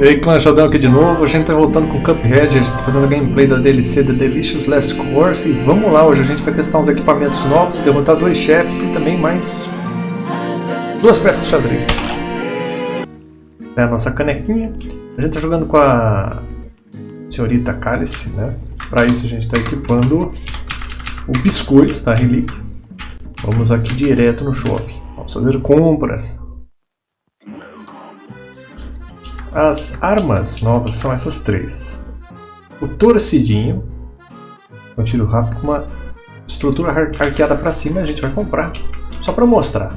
E aí, Clanchadão aqui de novo, a gente tá voltando com Cuphead, a gente tá fazendo a gameplay da DLC The Delicious Last Course e vamos lá, hoje a gente vai testar uns equipamentos novos, derrotar dois chefes e também mais duas peças de xadrez. É a nossa canequinha, a gente tá jogando com a senhorita Cálice, né? Para isso a gente está equipando o biscoito da relíquia. Vamos aqui direto no shopping, vamos fazer compras. As armas novas são essas três. O torcidinho, um tiro rápido com uma estrutura arqueada para cima, a gente vai comprar, só para mostrar.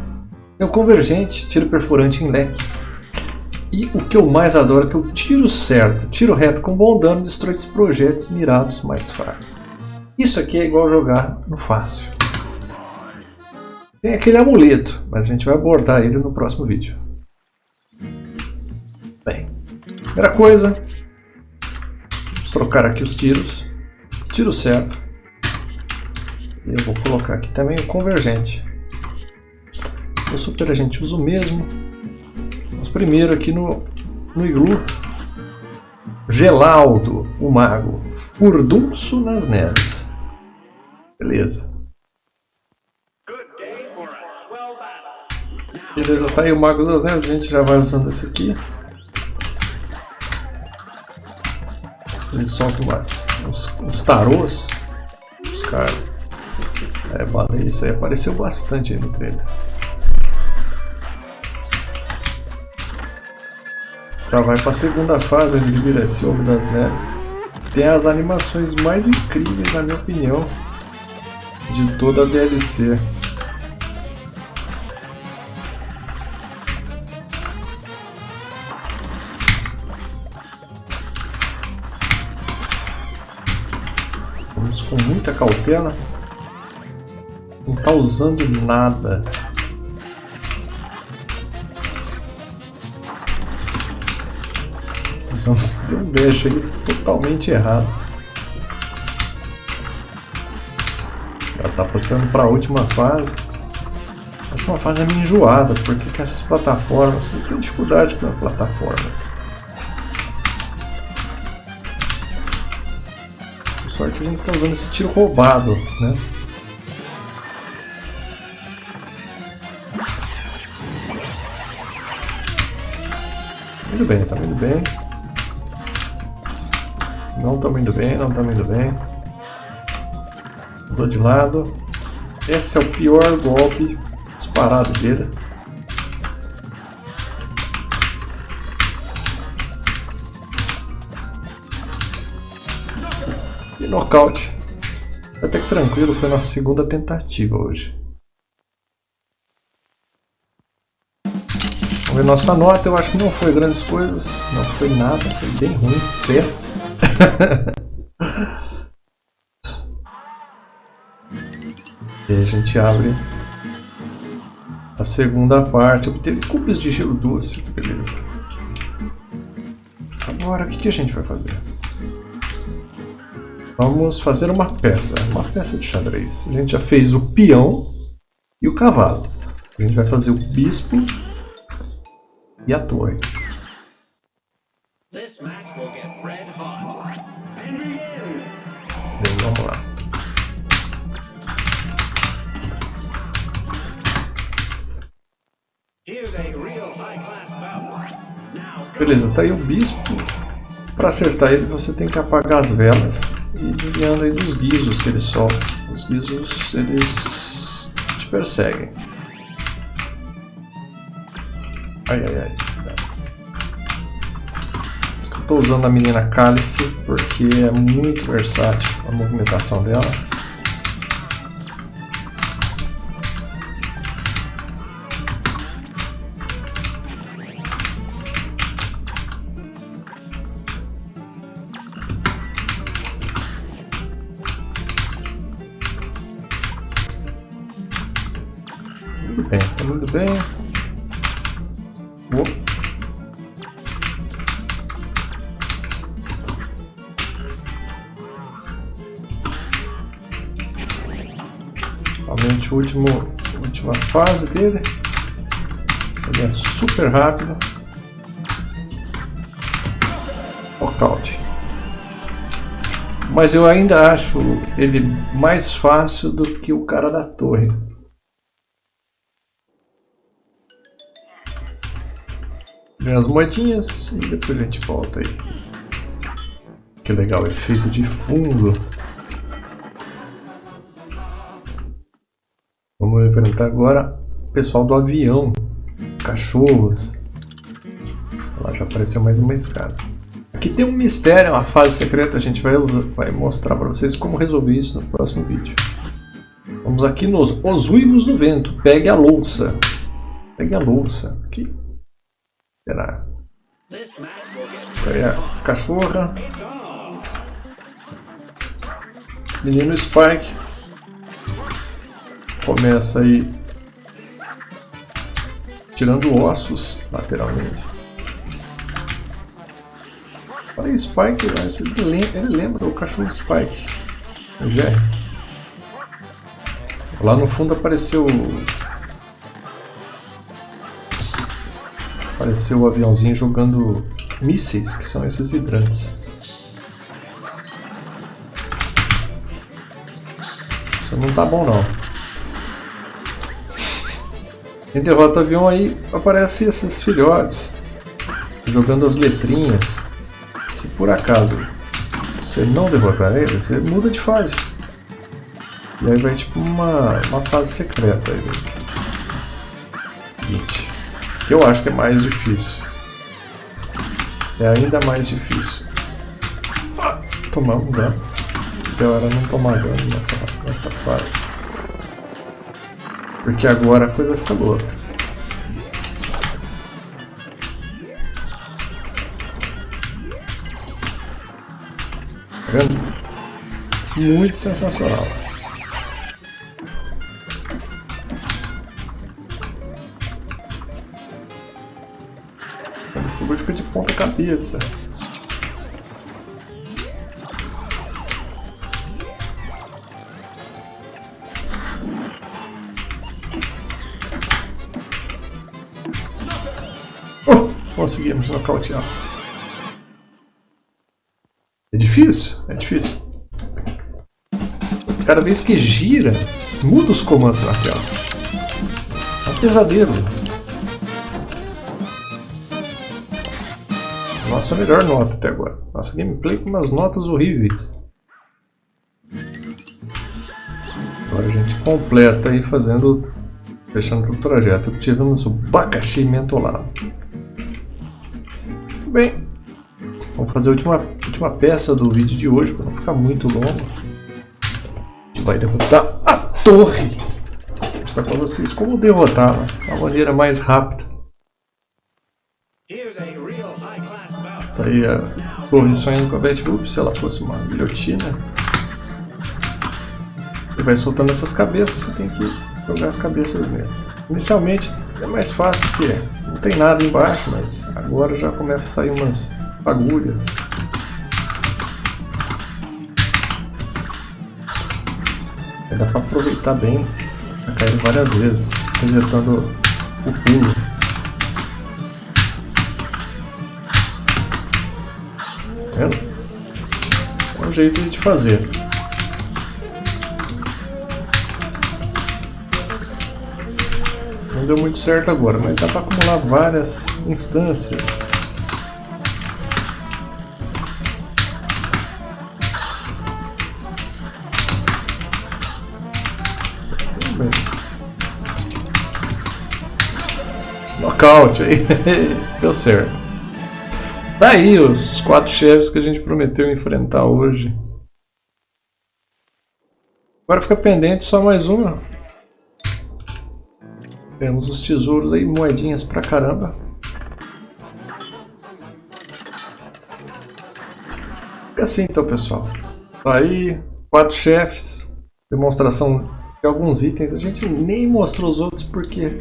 Tem o convergente, tiro perfurante em leque. E o que eu mais adoro é que o tiro certo, tiro reto com bom dano, destrói projetos mirados mais fracos. Isso aqui é igual jogar no fácil. Tem aquele amuleto, mas a gente vai abordar ele no próximo vídeo. Bem, primeira coisa, vamos trocar aqui os tiros. Tiro certo. E eu vou colocar aqui também o convergente. O super a gente usa o mesmo. Vamos primeiro aqui no, no iglu. Gelaldo, o mago. Furdunço nas neves. Beleza. Beleza, tá aí o Mago das Neves, a gente já vai usando esse aqui. Ele solta umas, uns, uns tarôs. Os caras. É, baleia, isso aí apareceu bastante aí no trailer. Já vai para a segunda fase de vira das Neves. Tem as animações mais incríveis, na minha opinião, de toda a DLC. Com muita cautela. Não está usando nada. Deu um dash aí totalmente errado. Já está passando para a última fase. A última fase é meio enjoada, porque que essas plataformas, eu tenho dificuldade com as plataformas. Sorte a gente está usando esse tiro roubado, né? Indo bem, tá indo bem. Não estamos indo bem, não estamos indo bem. Mudou de lado. Esse é o pior golpe disparado dele. Nocaute. Até que tranquilo, foi nossa segunda tentativa hoje. Vamos ver nossa nota, eu acho que não foi grandes coisas, não foi nada, foi bem ruim, certo? e a gente abre a segunda parte, obteve cubos de gelo doce, beleza. Agora, o que, que a gente vai fazer? Vamos fazer uma peça, uma peça de xadrez. A gente já fez o peão e o cavalo. A gente vai fazer o bispo e a torre. Bem, vamos lá. Beleza, tá aí o bispo. Para acertar ele você tem que apagar as velas e desviando aí dos guizos que ele solta. Os guizos, eles te perseguem. Ai, ai, ai. Estou usando a menina Cálice porque é muito versátil a movimentação dela. Bem. Opa. O último, última fase dele. Ele é super rápido. Knockout. Mas eu ainda acho ele mais fácil do que o cara da torre. As moedinhas e depois a gente volta aí. Que legal, efeito de fundo. Vamos enfrentar agora o pessoal do avião. Cachorros. Lá já apareceu mais uma escada. Aqui tem um mistério, uma fase secreta. A gente vai, usar, vai mostrar para vocês como resolver isso no próximo vídeo. Vamos aqui nos Os Uivos do Vento. Pegue a louça. Pegue a louça. Aqui. Será? Aí a cachorra. Menino Spike. Começa aí tirando ossos lateralmente. Olha aí, Spike, ele lembra o cachorro Spike. O Jerry. Lá no fundo apareceu Apareceu o aviãozinho jogando mísseis, que são esses hidrantes. Isso não tá bom não. Em derrota o avião aí aparecem esses filhotes jogando as letrinhas. Se por acaso você não derrotar ele, você muda de fase. E aí vai tipo uma, uma fase secreta aí. 20 que eu acho que é mais difícil. É ainda mais difícil. Tomamos dano. Pior era não tomar dano nessa, nessa fase. Porque agora a coisa fica louca. Tá vendo? Muito sensacional. O fica de ponta cabeça. Oh, conseguimos nocautear. É difícil? É difícil. Cada vez que gira, muda os comandos na tela. É um pesadelo. Nossa melhor nota até agora. Nossa gameplay com umas notas horríveis. Agora a gente completa aí fazendo. Fechando o trajeto. Tivemos o abacaxi mentolado. Bem, vamos fazer a última, última peça do vídeo de hoje para não ficar muito longo. Vai derrotar a torre. Vou mostrar para vocês como derrotá-la de uma maneira mais rápida. Tá aí a torre sonhando com a Betty se ela fosse uma guilhotina. Ele vai soltando essas cabeças, você tem que jogar as cabeças nele. Inicialmente é mais fácil porque não tem nada embaixo, mas agora já começa a sair umas fagulhas. Dá pra aproveitar bem pra cair várias vezes, resetando o pulo. Vendo? É um jeito de fazer. Não deu muito certo agora, mas dá para acumular várias instâncias. Knockout aí, deu certo. Tá aí os quatro chefes que a gente prometeu enfrentar hoje. Agora fica pendente só mais uma. Temos os tesouros aí, moedinhas pra caramba. Fica assim então pessoal. Tá aí, quatro chefes. Demonstração de alguns itens. A gente nem mostrou os outros porque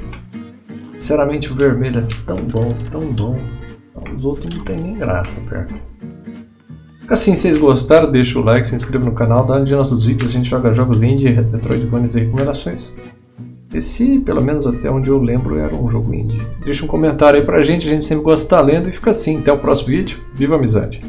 sinceramente o vermelho é tão bom, tão bom. Os outros não tem nem graça perto. Assim, se vocês gostaram, deixa o like, se inscreva no canal, dá um de nossos vídeos, a gente joga jogos indie, Metroidvanias e recomendações. Esse, pelo menos até onde eu lembro, era um jogo indie. Deixa um comentário aí pra gente, a gente sempre gosta de estar lendo e fica assim. Até o próximo vídeo. Viva a amizade!